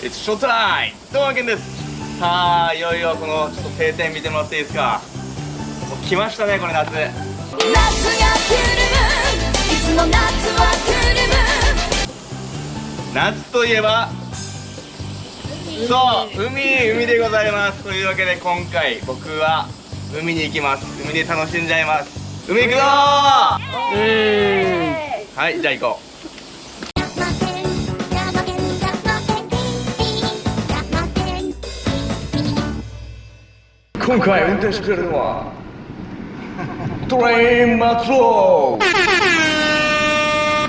It's showtime! どうもけんです。さあいよいよこのちょっと晴天見てもらっていいですか？もう来ましたねこれ夏。夏が来る。いつも夏は来る。夏といえばそう海海でございます。というわけで今回僕は海に行きます。海で楽しんじゃいます。海行くぞー!はいじゃあ行こう今回運転してくれるのはトレイン松尾。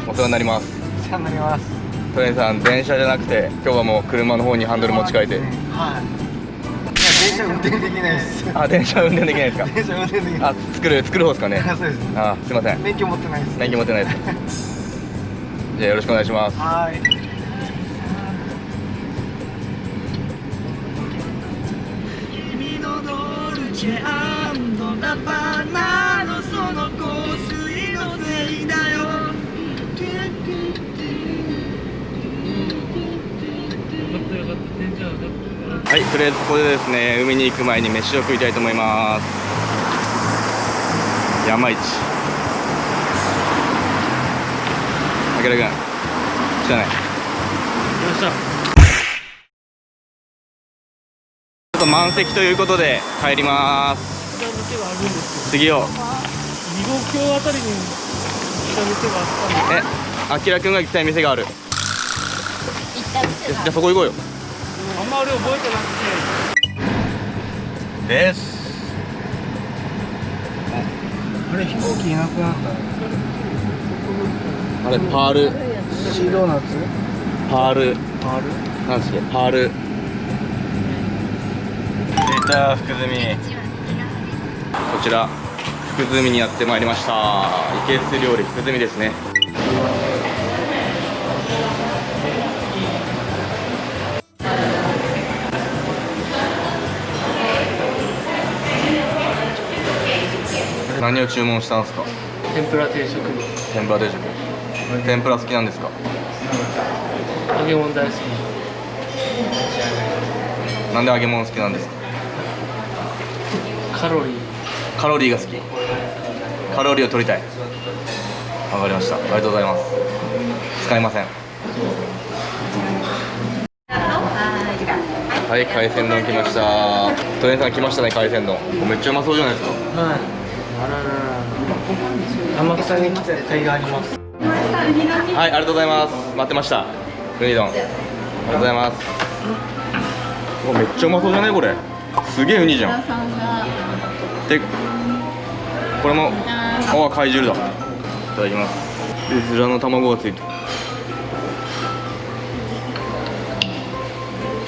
お世話になります。お世話になります。トレインさん電車じゃなくて今日はもう車の方にハンドル持ち替えて。はい。いや電車運転できないです。あ電車運転できないですか？電車運転できないあ作る作る方ですかね？あそうです。あすいません。免許持ってないです。免許持ってないです。じゃあよろしくお願いします。はいチェラバナのその香水のせいだよ。はいとりあえずここでですね海に行く前に飯を食いたいと思います。山市。あけらくん知らない？よっしゃちょっと満席ということで帰ります。次を。けど二号橋あたりに下店があったんでえあきらくんが行きたい店がある。じゃあそこ行こうよ。あんま俺覚えてなくて。です。あれ飛行機いなくなった。あれパール。シードーナツ？パール。パール？なんですっけ？パール。出た福住。こちら福住にやってまいりました。いけす料理福住ですね。何を注文したんですか？天ぷら定食。天ぷら定食。天ぷら好きなんですか？揚げ物大好き。なんで揚げ物好きなんですか？カロリー。カロリーが好き。カロリーを取りたい。わかりました。ありがとうございます。使いません。はい。海鮮丼来ました。トレンさん来ましたね海鮮丼。めっちゃうまそうじゃないですか。はい。あららら。天草に来た甲斐があります。はいありがとうございます。待ってました。ウニ丼ありがとうございます。うわめっちゃうまそうじゃないこれ。すげえウニじゃんでこれもああ貝汁だ。いただきます。うずらの卵がついて。る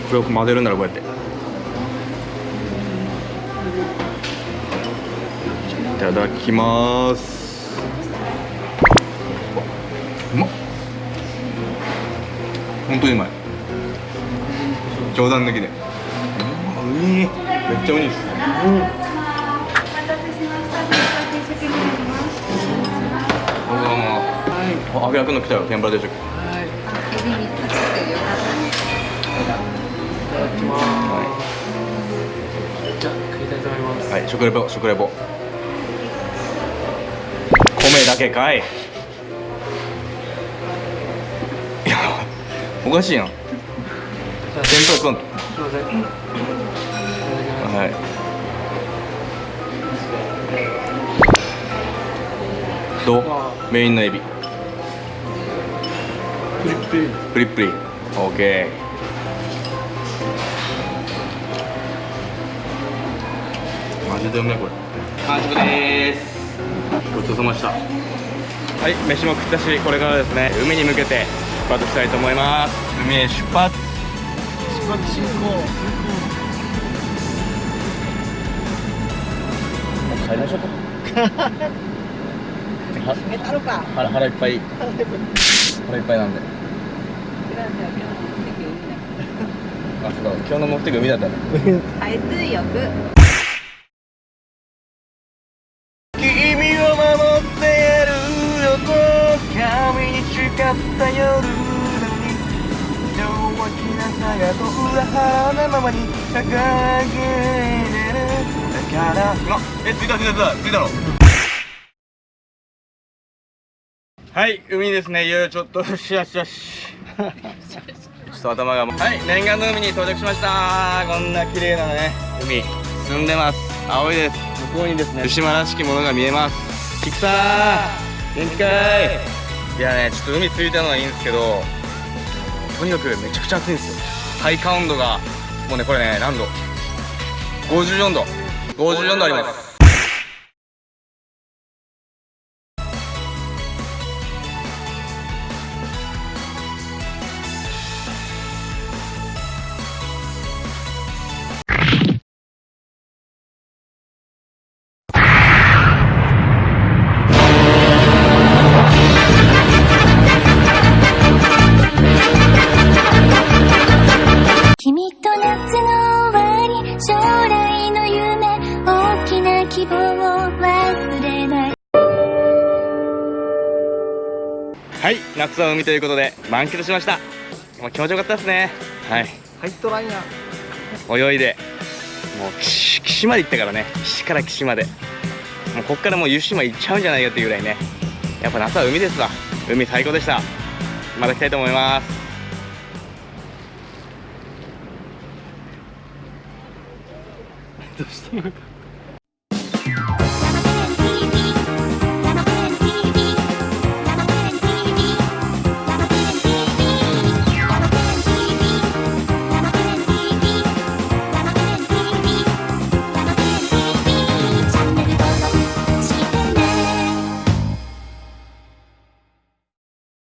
これを混ぜるんだろこうやって。いただきます。うまっ。本当にうまい。冗談抜きで。うんめっちゃウニです。どうあ、あげらくの来たよ、天ぷら定食は。いあ、首にパチってよかったねいただきますはいじゃ食いたいと思いますはい、食レポ、食レポ。米だけかい。いや、おかしいやん。天ぷら食わんと。すいませんはい。どうメインのエビ。プリップリプリップリ。オッケー。マジでうめえこれ。完食でーす。ごちそうさまでした。はい、飯も食ったし、これからですね、海に向けて出発したいと思います。海へ出発。出発進行帰りましょうか。腹腹いっぱい。腹いっぱいなんで。あ、そうだ。今日の目的海だったね。海水浴。君を守ってやるよと。髪に誓った夜に。弱気なさが裏腹なままに掲げれる。だから。今え着いた着いた着いた。着いたの？はい海ですね。いよいよちょっとよしよしよし。ちょっと頭がはい念願の海に到着しました。こんな綺麗なね海澄んでます。青いです。向こうにですね。牛島らしきものが見えます。菊さん元気かいいやねちょっと海着いたのはいいんですけどとにかくめちゃくちゃ暑いんですよ。体感温度がもうねこれね何度。54度54度ありますはい夏は海ということで満喫しました。もう気持ちよかったですね。はい。入っとらんや泳いでもう岸岸まで行ったからね。岸から岸まで。もうこっからもう湯島行っちゃうんじゃないかっていうぐらいね。やっぱ夏は海ですわ。海最高でした。また来たいと思います。どうしたの？か